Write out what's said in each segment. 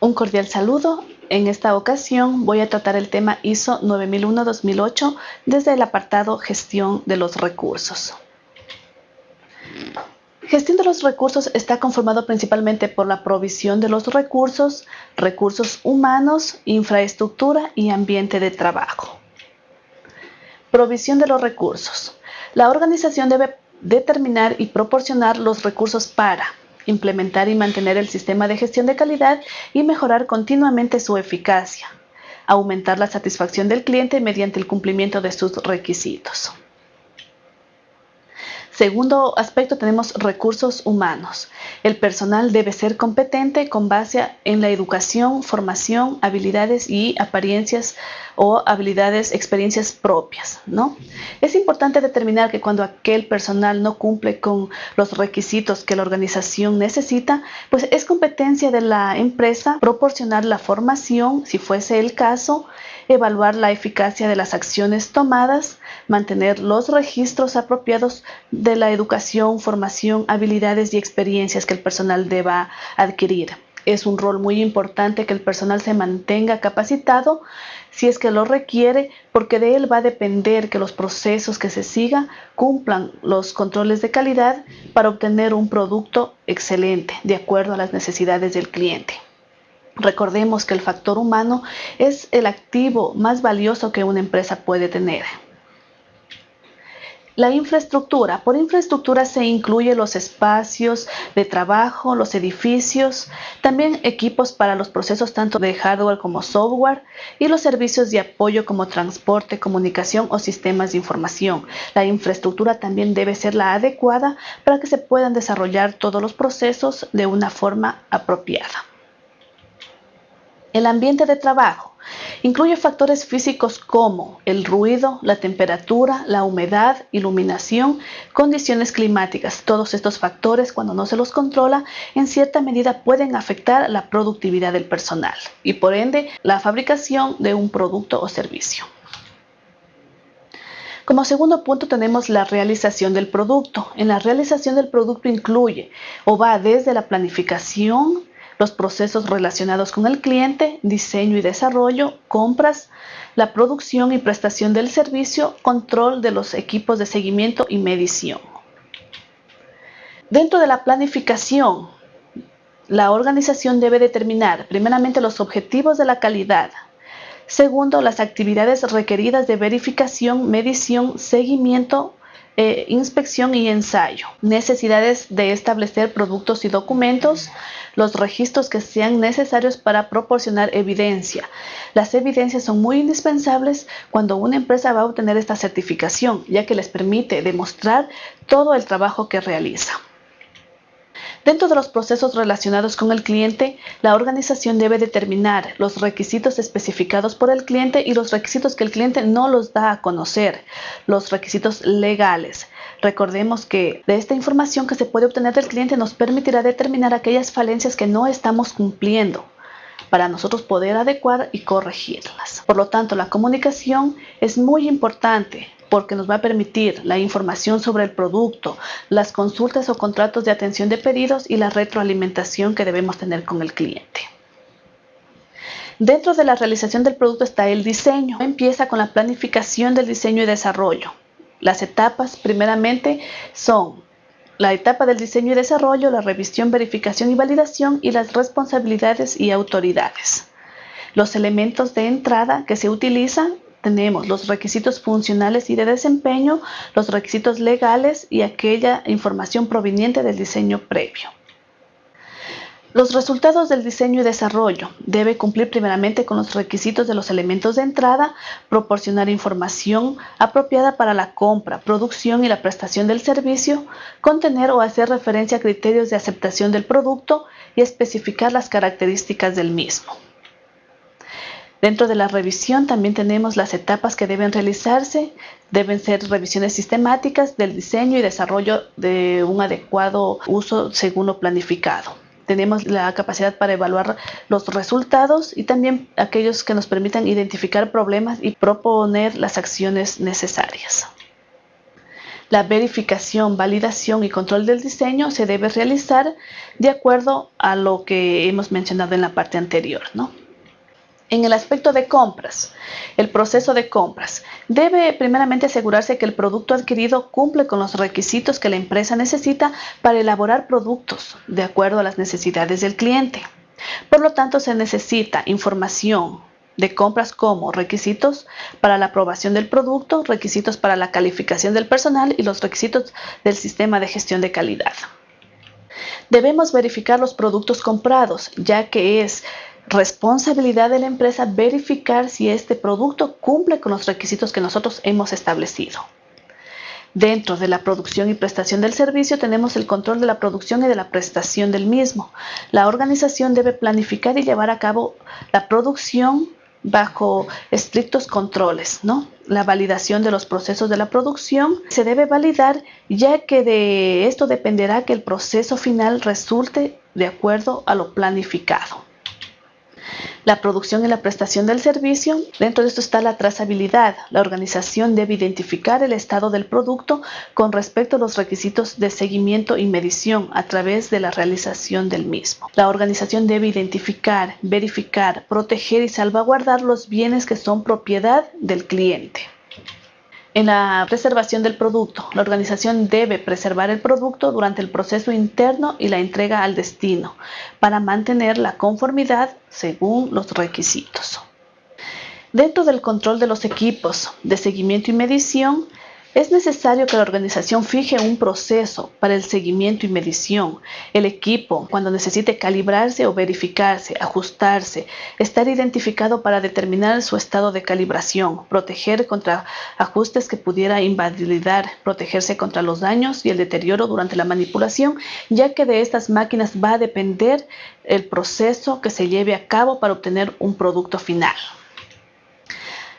Un cordial saludo. En esta ocasión voy a tratar el tema ISO 9001-2008 desde el apartado Gestión de los recursos. Gestión de los recursos está conformado principalmente por la provisión de los recursos, recursos humanos, infraestructura y ambiente de trabajo. Provisión de los recursos. La organización debe determinar y proporcionar los recursos para implementar y mantener el sistema de gestión de calidad y mejorar continuamente su eficacia, aumentar la satisfacción del cliente mediante el cumplimiento de sus requisitos. Segundo aspecto tenemos recursos humanos. El personal debe ser competente con base en la educación, formación, habilidades y apariencias o habilidades, experiencias propias. ¿no? Es importante determinar que cuando aquel personal no cumple con los requisitos que la organización necesita, pues es competencia de la empresa proporcionar la formación, si fuese el caso, evaluar la eficacia de las acciones tomadas, mantener los registros apropiados de la educación, formación, habilidades y experiencias que el personal deba adquirir. Es un rol muy importante que el personal se mantenga capacitado si es que lo requiere, porque de él va a depender que los procesos que se sigan cumplan los controles de calidad para obtener un producto excelente, de acuerdo a las necesidades del cliente. Recordemos que el factor humano es el activo más valioso que una empresa puede tener. La infraestructura. Por infraestructura se incluye los espacios de trabajo, los edificios, también equipos para los procesos tanto de hardware como software y los servicios de apoyo como transporte, comunicación o sistemas de información. La infraestructura también debe ser la adecuada para que se puedan desarrollar todos los procesos de una forma apropiada. El ambiente de trabajo incluye factores físicos como el ruido, la temperatura, la humedad, iluminación, condiciones climáticas. Todos estos factores, cuando no se los controla, en cierta medida pueden afectar la productividad del personal y por ende la fabricación de un producto o servicio. Como segundo punto tenemos la realización del producto. En la realización del producto incluye o va desde la planificación, los procesos relacionados con el cliente, diseño y desarrollo, compras, la producción y prestación del servicio, control de los equipos de seguimiento y medición. Dentro de la planificación, la organización debe determinar primeramente los objetivos de la calidad, segundo las actividades requeridas de verificación, medición, seguimiento, eh, inspección y ensayo, necesidades de establecer productos y documentos, los registros que sean necesarios para proporcionar evidencia. Las evidencias son muy indispensables cuando una empresa va a obtener esta certificación, ya que les permite demostrar todo el trabajo que realiza. Dentro de los procesos relacionados con el cliente, la organización debe determinar los requisitos especificados por el cliente y los requisitos que el cliente no los da a conocer, los requisitos legales. Recordemos que de esta información que se puede obtener del cliente nos permitirá determinar aquellas falencias que no estamos cumpliendo para nosotros poder adecuar y corregirlas. Por lo tanto, la comunicación es muy importante porque nos va a permitir la información sobre el producto, las consultas o contratos de atención de pedidos y la retroalimentación que debemos tener con el cliente. Dentro de la realización del producto está el diseño. Empieza con la planificación del diseño y desarrollo. Las etapas primeramente son la etapa del diseño y desarrollo, la revisión, verificación y validación y las responsabilidades y autoridades. Los elementos de entrada que se utilizan tenemos los requisitos funcionales y de desempeño, los requisitos legales y aquella información proveniente del diseño previo. Los resultados del diseño y desarrollo debe cumplir primeramente con los requisitos de los elementos de entrada, proporcionar información apropiada para la compra, producción y la prestación del servicio, contener o hacer referencia a criterios de aceptación del producto y especificar las características del mismo. Dentro de la revisión también tenemos las etapas que deben realizarse. Deben ser revisiones sistemáticas del diseño y desarrollo de un adecuado uso según lo planificado. Tenemos la capacidad para evaluar los resultados y también aquellos que nos permitan identificar problemas y proponer las acciones necesarias. La verificación, validación y control del diseño se debe realizar de acuerdo a lo que hemos mencionado en la parte anterior. ¿no? En el aspecto de compras, el proceso de compras debe primeramente asegurarse que el producto adquirido cumple con los requisitos que la empresa necesita para elaborar productos de acuerdo a las necesidades del cliente. Por lo tanto, se necesita información de compras como requisitos para la aprobación del producto, requisitos para la calificación del personal y los requisitos del sistema de gestión de calidad. Debemos verificar los productos comprados, ya que es responsabilidad de la empresa verificar si este producto cumple con los requisitos que nosotros hemos establecido. Dentro de la producción y prestación del servicio tenemos el control de la producción y de la prestación del mismo. La organización debe planificar y llevar a cabo la producción bajo estrictos controles, ¿no? La validación de los procesos de la producción se debe validar ya que de esto dependerá que el proceso final resulte de acuerdo a lo planificado la producción y la prestación del servicio. Dentro de esto está la trazabilidad. La organización debe identificar el estado del producto con respecto a los requisitos de seguimiento y medición a través de la realización del mismo. La organización debe identificar, verificar, proteger y salvaguardar los bienes que son propiedad del cliente. En la preservación del producto, la organización debe preservar el producto durante el proceso interno y la entrega al destino para mantener la conformidad según los requisitos. Dentro del control de los equipos de seguimiento y medición, es necesario que la organización fije un proceso para el seguimiento y medición. El equipo, cuando necesite calibrarse o verificarse, ajustarse, estar identificado para determinar su estado de calibración, proteger contra ajustes que pudiera invalidar, protegerse contra los daños y el deterioro durante la manipulación, ya que de estas máquinas va a depender el proceso que se lleve a cabo para obtener un producto final.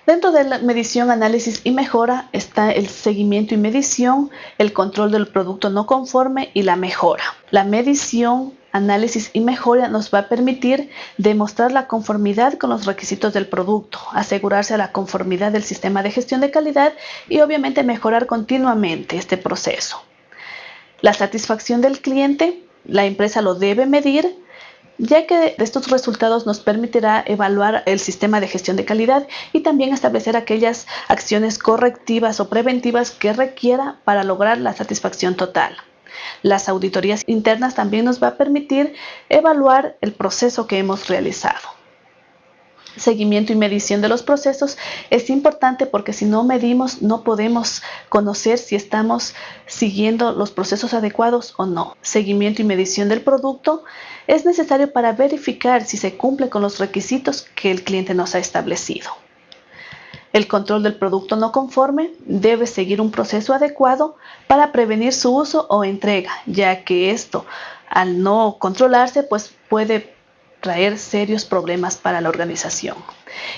Dentro de la medición, análisis y mejora está el seguimiento y medición, el control del producto no conforme y la mejora. La medición, análisis y mejora nos va a permitir demostrar la conformidad con los requisitos del producto, asegurarse la conformidad del sistema de gestión de calidad y obviamente mejorar continuamente este proceso. La satisfacción del cliente, la empresa lo debe medir ya que estos resultados nos permitirá evaluar el sistema de gestión de calidad y también establecer aquellas acciones correctivas o preventivas que requiera para lograr la satisfacción total. Las auditorías internas también nos va a permitir evaluar el proceso que hemos realizado. Seguimiento y medición de los procesos es importante porque si no medimos no podemos conocer si estamos siguiendo los procesos adecuados o no. Seguimiento y medición del producto es necesario para verificar si se cumple con los requisitos que el cliente nos ha establecido. El control del producto no conforme debe seguir un proceso adecuado para prevenir su uso o entrega, ya que esto, al no controlarse, pues puede traer serios problemas para la organización.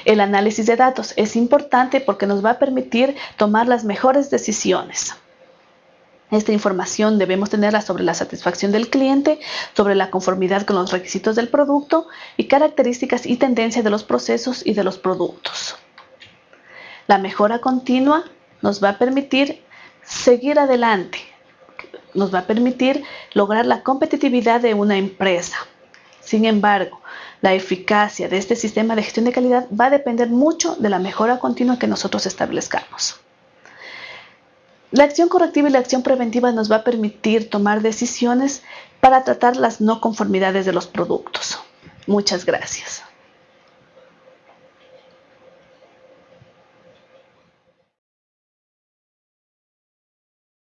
El análisis de datos es importante porque nos va a permitir tomar las mejores decisiones. Esta información debemos tenerla sobre la satisfacción del cliente, sobre la conformidad con los requisitos del producto y características y tendencias de los procesos y de los productos. La mejora continua nos va a permitir seguir adelante, nos va a permitir lograr la competitividad de una empresa. Sin embargo, la eficacia de este sistema de gestión de calidad va a depender mucho de la mejora continua que nosotros establezcamos. La acción correctiva y la acción preventiva nos va a permitir tomar decisiones para tratar las no conformidades de los productos. Muchas gracias.